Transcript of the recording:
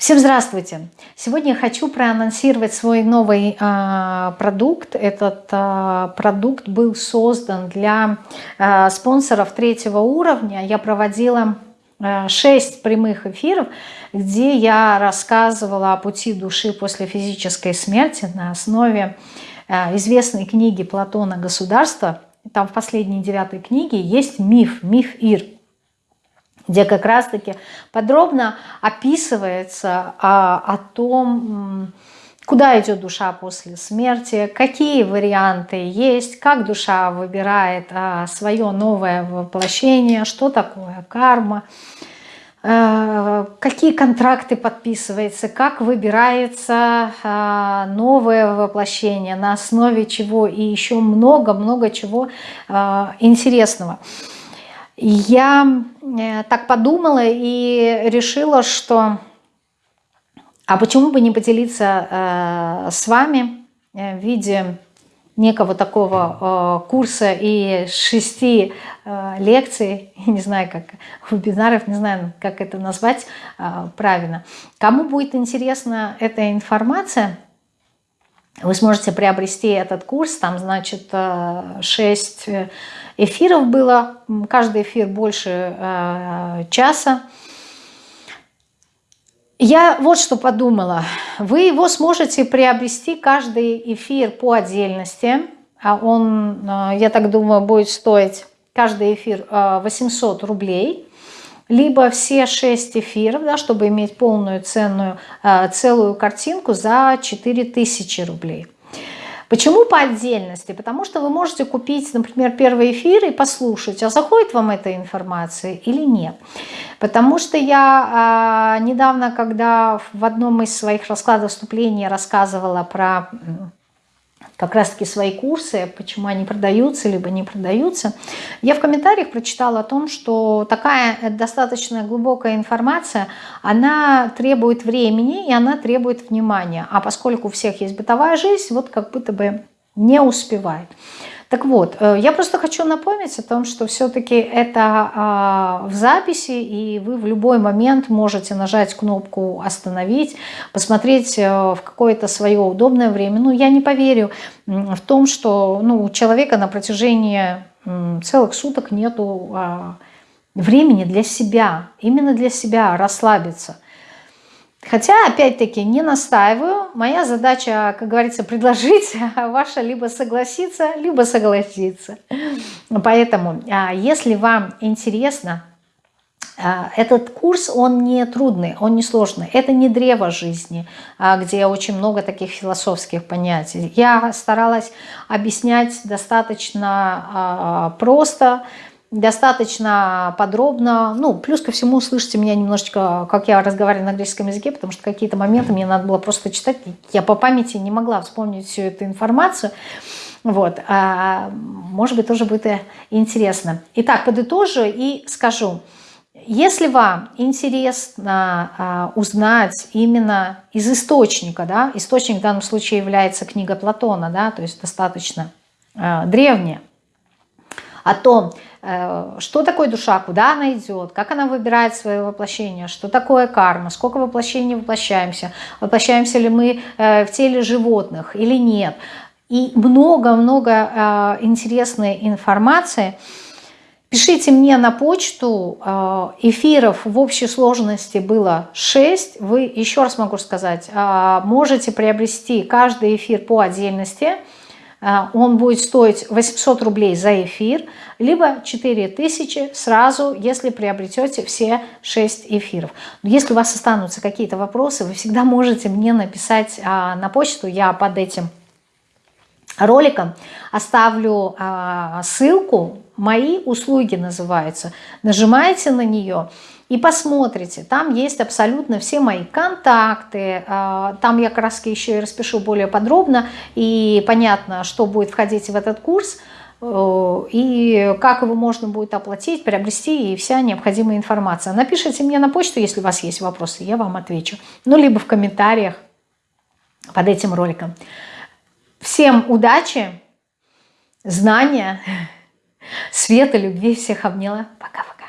Всем здравствуйте! Сегодня я хочу проанонсировать свой новый э, продукт. Этот э, продукт был создан для э, спонсоров третьего уровня. Я проводила э, 6 прямых эфиров, где я рассказывала о пути души после физической смерти на основе э, известной книги Платона «Государство». Там в последней девятой книге есть миф, миф Ир – где как раз-таки подробно описывается а, о том, куда идет душа после смерти, какие варианты есть, как душа выбирает а, свое новое воплощение, что такое карма, а, какие контракты подписываются, как выбирается а, новое воплощение, на основе чего и еще много-много чего а, интересного. Я э, так подумала и решила, что а почему бы не поделиться э, с вами э, в виде некого такого курса и шести лекций, не знаю, как вебинаров, не знаю, как это назвать правильно. Кому будет интересна эта информация, вы сможете приобрести этот курс, там, значит, 6 эфиров было, каждый эфир больше э, часа. Я вот что подумала. Вы его сможете приобрести каждый эфир по отдельности. А он, э, я так думаю, будет стоить каждый эфир 800 э, рублей. Либо все 6 эфиров, да, чтобы иметь полную ценную, целую картинку за 4000 рублей. Почему по отдельности? Потому что вы можете купить, например, первый эфир и послушать, а заходит вам эта информация или нет. Потому что я э, недавно, когда в одном из своих раскладов вступления рассказывала про как раз-таки свои курсы, почему они продаются, либо не продаются. Я в комментариях прочитала о том, что такая достаточно глубокая информация, она требует времени и она требует внимания. А поскольку у всех есть бытовая жизнь, вот как будто бы не успевает. Так вот, э, я просто хочу напомнить о том, что все-таки это а, в записи, и вы в любой момент можете нажать кнопку «Остановить», посмотреть э, в какое-то свое удобное время. Ну, я не поверю в том, что ну, у человека на протяжении целых суток нету а, времени для себя, именно для себя расслабиться – Хотя, опять-таки, не настаиваю. Моя задача, как говорится, предложить, а ваша либо согласиться, либо согласиться. Поэтому, а, если вам интересно, а, этот курс, он не трудный, он не сложный. Это не древо жизни, где очень много таких философских понятий. Я старалась объяснять достаточно просто, достаточно подробно. Ну, плюс ко всему, слышите меня немножечко, как я разговариваю на английском языке, потому что какие-то моменты мне надо было просто читать. Я по памяти не могла вспомнить всю эту информацию. Вот. А, может быть, тоже будет интересно. Итак, подытожу и скажу. Если вам интересно а, узнать именно из источника, да, источник в данном случае является книга Платона, да, то есть достаточно а, древняя, о том, Э, что такое душа, куда она идет, как она выбирает свое воплощение, что такое карма, сколько воплощений воплощаемся, воплощаемся ли мы э, в теле животных или нет. И много-много э, интересной информации. Пишите мне на почту, эфиров в общей сложности было 6. Вы, еще раз могу сказать, можете приобрести каждый эфир по отдельности – он будет стоить 800 рублей за эфир, либо 4000 сразу, если приобретете все 6 эфиров. Если у вас останутся какие-то вопросы, вы всегда можете мне написать а, на почту, я под этим роликом оставлю а, ссылку, мои услуги называются, нажимаете на нее, и посмотрите, там есть абсолютно все мои контакты, а, там я как еще и распишу более подробно, и понятно, что будет входить в этот курс, э, и как его можно будет оплатить, приобрести, и вся необходимая информация. Напишите мне на почту, если у вас есть вопросы, я вам отвечу. Ну, либо в комментариях под этим роликом. Всем удачи, знания, света, любви. Всех обняла. Пока-пока.